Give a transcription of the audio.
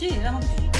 这实让他们。